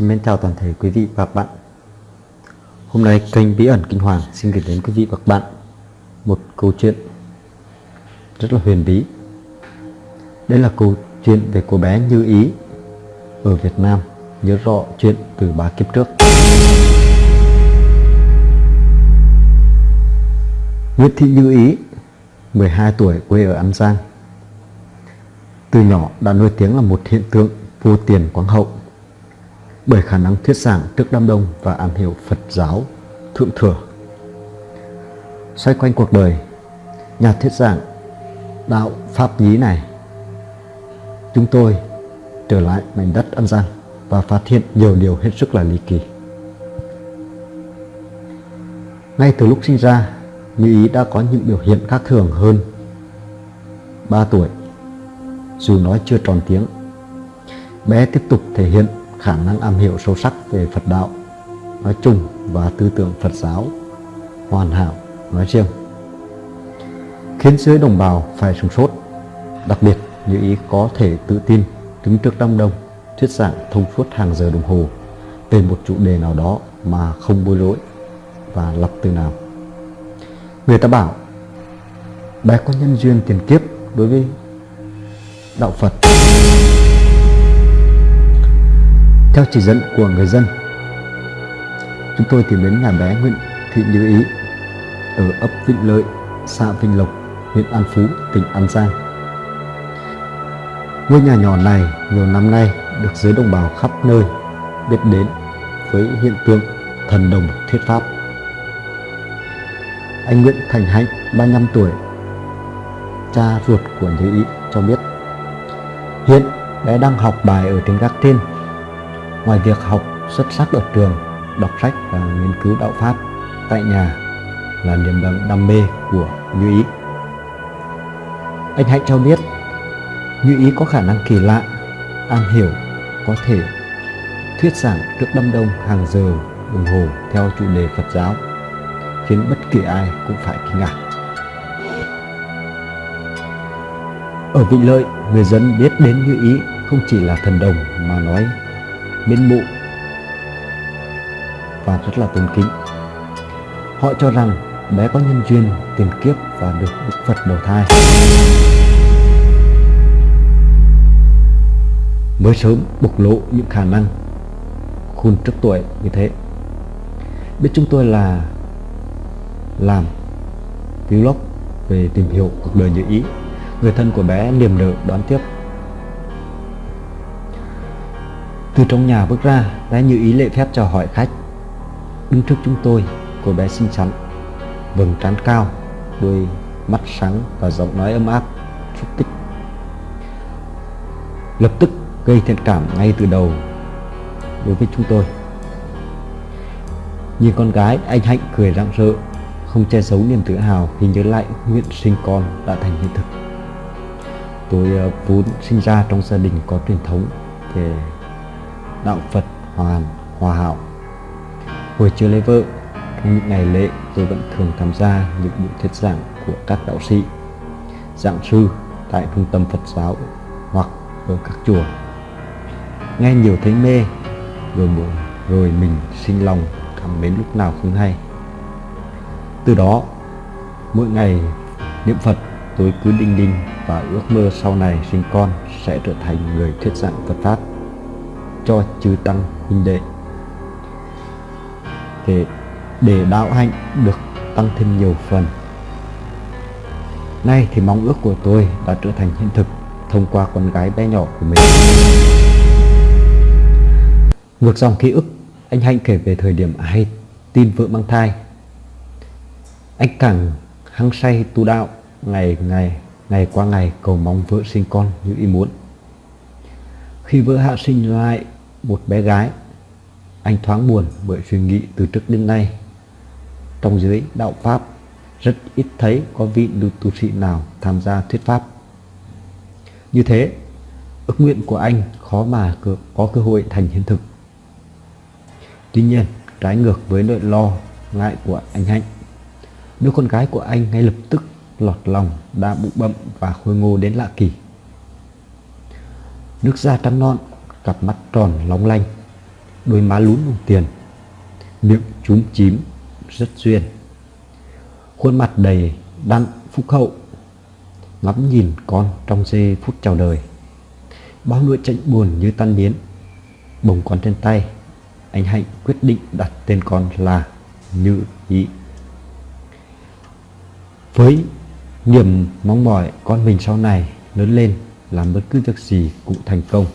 Xin mến chào toàn thể quý vị và các bạn. Hôm nay kênh Bí ẩn Kinh Hoàng xin gửi đến quý vị và các bạn một câu chuyện rất là huyền bí. Đây là câu chuyện về cô bé Như Ý ở Việt Nam, nhớ rõ chuyện từ ba kiếp trước. Nguyễn Thị Như Ý 12 tuổi, quê ở An Giang. Từ nhỏ đã nổi tiếng là một hiện tượng vô tiền quang hậu bởi khả năng thuyết giảng trước đám đông và am hiểu Phật giáo thượng thừa. Xoay quanh cuộc đời, nhà thuyết giảng đạo Pháp Nhí này, chúng tôi trở lại mảnh đất An Giang và phát hiện nhiều điều hết sức là ly kỳ. Ngay từ lúc sinh ra, Như Ý đã có những biểu hiện khác thường hơn 3 tuổi, dù nói chưa tròn tiếng. Bé tiếp tục thể hiện khả năng am hiểu sâu sắc về Phật đạo nói chung và tư tưởng Phật giáo hoàn hảo nói riêng. Khiến giới đồng bào phải sửng sốt, đặc biệt như ý có thể tự tin đứng trước đám đông, thuyết giảng thông suốt hàng giờ đồng hồ về một chủ đề nào đó mà không bối rối và lập từ nào. Người ta bảo, bé có nhân duyên tiền kiếp đối với đạo Phật theo chỉ dẫn của người dân. Chúng tôi tìm đến nhà bé Nguyễn Thị Như Ý ở ấp Vĩnh Lợi, xã Vinh Lộc, huyện An Phú, tỉnh An Giang. Ngôi nhà nhỏ này nhiều năm nay được giới đồng bào khắp nơi biết đến với hiện tượng thần đồng thuyết pháp. Anh Nguyễn Thành Hạnh, 35 tuổi, cha ruột của Như Ý cho biết hiện bé đang học bài ở tiếng gác trên Ngoài việc học xuất sắc ở trường, đọc sách và nghiên cứu đạo Pháp tại nhà là niềm đam, mê của Như Ý. Anh Hạnh cho biết Như Ý có khả năng kỳ lạ, am hiểu, có thể thuyết giảng trước đâm đông hàng giờ đồng hồ theo chủ đề Phật giáo, khiến bất kỳ ai cũng phải kinh ngạc. Ở Vịnh Lợi, người dân biết đến Như Ý không chỉ là thần đồng mà nói bên bộ và rất là tôn kính. Họ cho rằng bé có nhân duyên, tiền kiếp và được Đức Phật đầu thai. Mới sớm bộc lộ những khả năng khôn trước tuổi như thế. Biết chúng tôi là làm vlog về tìm hiểu cuộc đời như ý. Người thân của bé niềm nở đón tiếp Từ trong nhà bước ra, đã như ý lệ phép chào hỏi khách. Đứng trước chúng tôi, cô bé xinh xắn, vầng trán cao, đôi mắt sáng và giọng nói ấm áp, xúc tích. Lập tức gây thiện cảm ngay từ đầu đối với chúng tôi. Nhìn con gái, anh Hạnh cười rạng rỡ, không che giấu niềm tự hào khi nhớ lại nguyện sinh con đã thành hiện thực. Tôi ờ, vốn sinh ra trong gia đình có truyền thống về đạo Phật hoàn hòa hảo. Hồi chưa lấy vợ, những ngày lễ tôi vẫn thường tham gia những buổi thuyết giảng của các đạo sĩ, giảng sư tại trung tâm Phật giáo hoặc ở các chùa. Nghe nhiều thấy mê, rồi buồn rồi mình sinh lòng cảm mến lúc nào không hay. Từ đó, mỗi ngày niệm Phật tôi cứ đinh đinh và ước mơ sau này sinh con sẽ trở thành người thuyết giảng Phật Pháp cho chư tăng huynh đệ. Để để đạo hạnh được tăng thêm nhiều phần. Nay thì mong ước của tôi đã trở thành hiện thực thông qua con gái bé nhỏ của mình. Ngược dòng ký ức, anh hạnh kể về thời điểm hay tin vợ mang thai. Anh càng hăng say tu đạo, ngày ngày ngày qua ngày cầu mong vợ sinh con như ý muốn. Khi vợ hạ sinh lại một bé gái, anh thoáng buồn bởi suy nghĩ từ trước đến nay. Trong giới đạo Pháp, rất ít thấy có vị tu sĩ nào tham gia thuyết Pháp. Như thế, ước nguyện của anh khó mà có cơ hội thành hiện thực. Tuy nhiên, trái ngược với nỗi lo, ngại của anh Hạnh, đứa con gái của anh ngay lập tức lọt lòng đã bụng bậm và khôi ngô đến lạ kỳ. Nước da trắng non, cặp mắt tròn long lanh, đôi má lún đồng tiền, miệng trúng chím, rất duyên. Khuôn mặt đầy đặn phúc hậu, ngắm nhìn con trong giây phút chào đời. Bao nỗi chạnh buồn như tan biến, bồng con trên tay, anh Hạnh quyết định đặt tên con là Như Ý. Với niềm mong mỏi con mình sau này lớn lên làm bất cứ việc gì cũng thành công.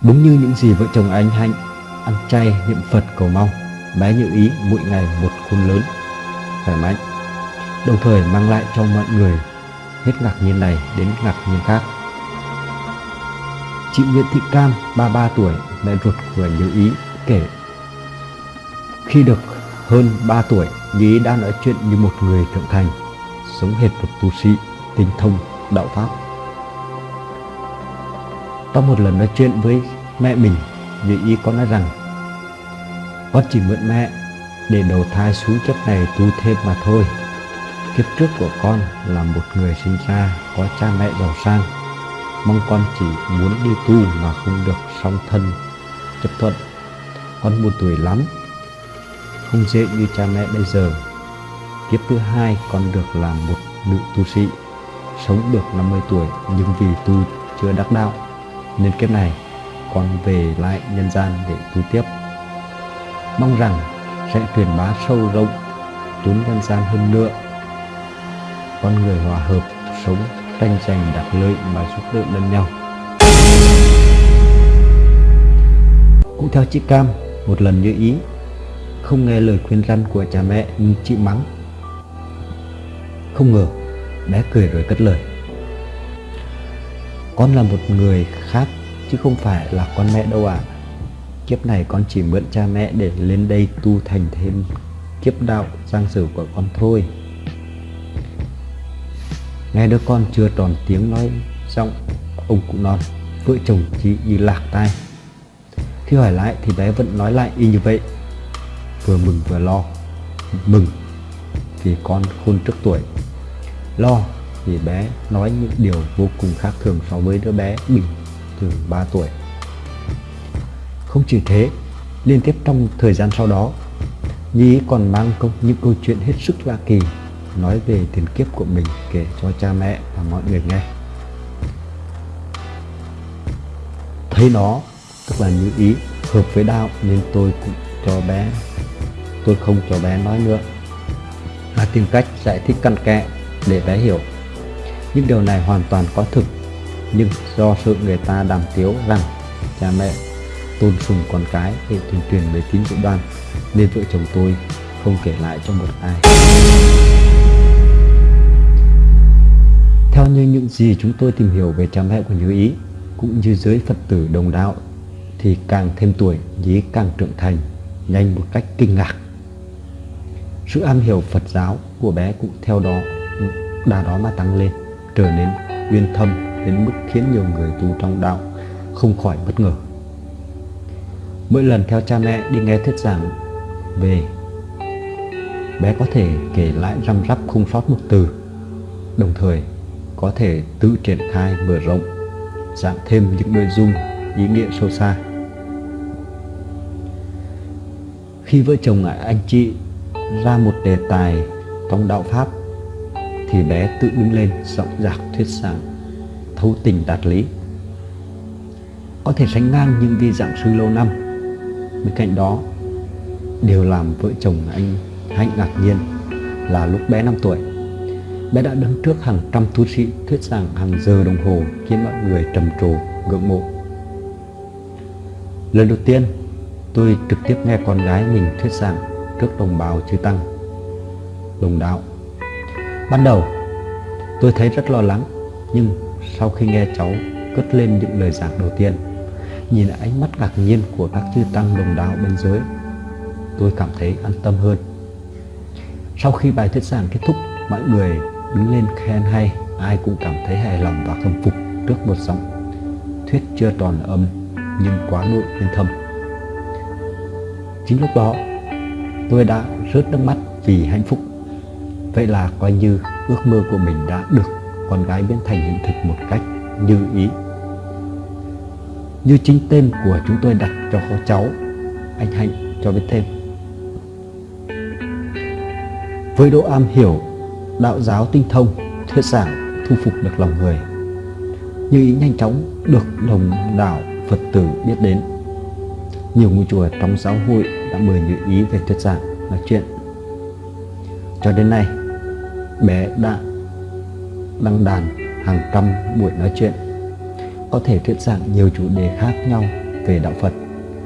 Đúng như những gì vợ chồng anh Hạnh ăn chay niệm Phật cầu mong, bé Như Ý mỗi ngày một khôn lớn, khỏe mạnh, đồng thời mang lại cho mọi người hết ngạc nhiên này đến ngạc nhiên khác. Chị Nguyễn Thị Cam, 33 tuổi, mẹ ruột của Như Ý kể Khi được hơn 3 tuổi, Như Ý đã nói chuyện như một người trưởng thành, sống hệt một tu sĩ, tinh thông, đạo Pháp. Có một lần nói chuyện với mẹ mình, vì Ý có nói rằng Con chỉ mượn mẹ để đầu thai xuống kiếp này tu thêm mà thôi. Kiếp trước của con là một người sinh ra có cha mẹ giàu sang Mong con chỉ muốn đi tu mà không được song thân chấp thuận Con buồn tuổi lắm Không dễ như cha mẹ bây giờ Kiếp thứ hai con được làm một nữ tu sĩ Sống được 50 tuổi nhưng vì tu chưa đắc đạo Nên kiếp này con về lại nhân gian để tu tiếp Mong rằng sẽ truyền bá sâu rộng chốn nhân gian hơn nữa Con người hòa hợp sống tranh giành đặc lợi mà giúp đỡ lẫn nhau. Cũng theo chị Cam, một lần như ý, không nghe lời khuyên răn của cha mẹ nhưng chị mắng. Không ngờ, bé cười rồi cất lời. Con là một người khác chứ không phải là con mẹ đâu ạ. À. Kiếp này con chỉ mượn cha mẹ để lên đây tu thành thêm kiếp đạo giang sử của con thôi. Nghe đứa con chưa tròn tiếng nói xong Ông cụ non Vợ chồng chỉ như lạc tai Khi hỏi lại thì bé vẫn nói lại y như vậy Vừa mừng vừa lo, Mừng vì con khôn trước tuổi Lo vì bé nói những điều vô cùng khác thường so với đứa bé bình thường 3 tuổi. Không chỉ thế, Liên tiếp trong thời gian sau đó, Nhi còn mang công những câu chuyện hết sức lạ kỳ nói về tiền kiếp của mình kể cho cha mẹ và mọi người nghe. Thấy nó tức là như ý hợp với đạo nên tôi cũng cho bé, tôi không cho bé nói nữa. Mà tìm cách giải thích căn kẽ để bé hiểu. Những điều này hoàn toàn có thực. Nhưng do sự người ta đàm tiếu rằng cha mẹ tôn sùng con cái để tuyên truyền về tín dụng đoan nên vợ chồng tôi không kể lại cho một ai. Theo như những gì chúng tôi tìm hiểu về cha mẹ của Như Ý, cũng như giới Phật tử đồng đạo, thì càng thêm tuổi, Nhí càng trưởng thành, nhanh một cách kinh ngạc. Sự am hiểu Phật giáo của bé cũng theo đó, đà đó mà tăng lên, trở nên uyên thâm đến mức khiến nhiều người tu trong đạo không khỏi bất ngờ. Mỗi lần theo cha mẹ đi nghe thuyết giảng về, bé có thể kể lại răm rắp không sót một từ, đồng thời có thể tự triển khai mở rộng, dạng thêm những nội dung ý nghĩa sâu xa. Khi vợ chồng anh chị ra một đề tài trong đạo Pháp thì bé tự đứng lên giọng giạc thuyết giảng, thấu tình đạt lý. Có thể sánh ngang những vị giảng sư lâu năm, bên cạnh đó, điều làm vợ chồng anh hạnh ngạc nhiên là lúc bé 5 tuổi, bé đã đứng trước hàng trăm tu sĩ thuyết giảng hàng giờ đồng hồ khiến mọi người trầm trồ, ngưỡng mộ. Lần đầu tiên, tôi trực tiếp nghe con gái mình thuyết giảng trước đồng bào chư tăng. Đồng đạo ban đầu, tôi thấy rất lo lắng, nhưng sau khi nghe cháu cất lên những lời giảng đầu tiên, nhìn ánh mắt ngạc nhiên của các chư tăng đồng đạo bên dưới, tôi cảm thấy an tâm hơn. Sau khi bài thuyết giảng kết thúc, mọi người đứng lên khen hay, ai cũng cảm thấy hài lòng và khâm phục trước một giọng thuyết chưa toàn âm nhưng quá nội nên thâm. Chính lúc đó, tôi đã rớt nước mắt vì hạnh phúc vậy là coi như ước mơ của mình đã được con gái biến thành hiện thực một cách như ý như chính tên của chúng tôi đặt cho cháu anh Hạnh cho biết thêm. Với độ am hiểu, đạo giáo tinh thông, thuyết giảng thu phục được lòng người. Như ý nhanh chóng được đồng đảo Phật tử biết đến. Nhiều ngôi chùa trong giáo hội đã mời Như ý về thuyết giảng, nói chuyện. Cho đến nay, bé đã đăng đàn hàng trăm buổi nói chuyện có thể thuyết giảng nhiều chủ đề khác nhau về đạo Phật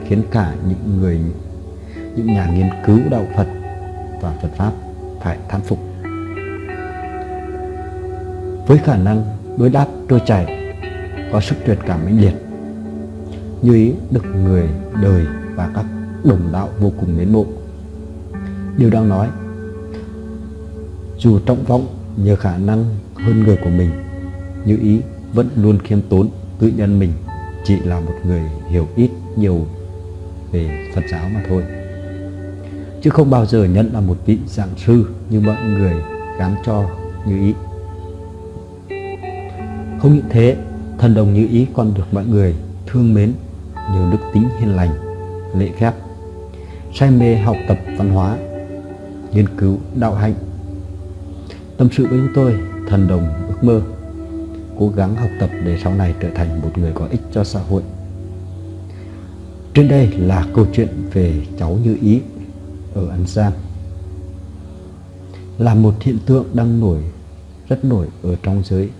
khiến cả những người những nhà nghiên cứu đạo Phật và Phật pháp phải thán phục. Với khả năng đối đáp trôi chảy, có sức truyền cảm mãnh liệt, như ý được người đời và các đồng đạo vô cùng mến mộ. Điều đang nói, dù trọng vọng nhờ khả năng hơn người của mình, như ý vẫn luôn khiêm tốn tự nhận mình chỉ là một người hiểu ít nhiều về Phật giáo mà thôi. Chứ không bao giờ nhận là một vị giảng sư như mọi người gán cho như ý. Không những thế thần đồng như ý còn được mọi người thương mến nhờ đức tính hiền lành lễ phép say mê học tập văn hóa nghiên cứu đạo hạnh tâm sự với chúng tôi thần đồng ước mơ cố gắng học tập để sau này trở thành một người có ích cho xã hội. Trên đây là câu chuyện về cháu Như Ý ở An Giang. Là một hiện tượng đang nổi, rất nổi ở trong giới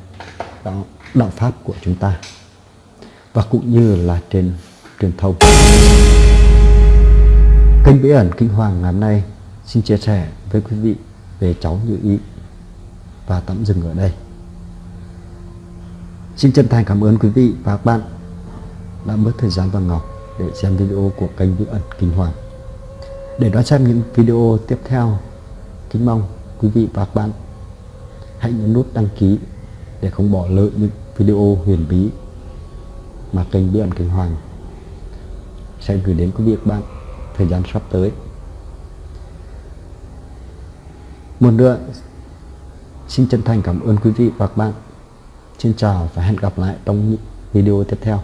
đạo, đạo Pháp của chúng ta và cũng như là trên truyền thông. Kênh Bí ẩn Kinh Hoàng ngày hôm nay xin chia sẻ với quý vị về cháu Như Ý và tạm dừng ở đây. Xin chân thành cảm ơn quý vị và các bạn đã mất thời gian và Ngọc để xem video của kênh Bí ẩn Kinh Hoàng. Để đón xem những video tiếp theo, kính mong quý vị và các bạn hãy nhấn nút đăng ký để không bỏ lỡ những video huyền bí mà kênh Bí ẩn Kinh Hoàng sẽ gửi đến quý vị và các bạn thời gian sắp tới. Một nữa, xin chân thành cảm ơn quý vị và các bạn Xin chào và hẹn gặp lại trong những video tiếp theo.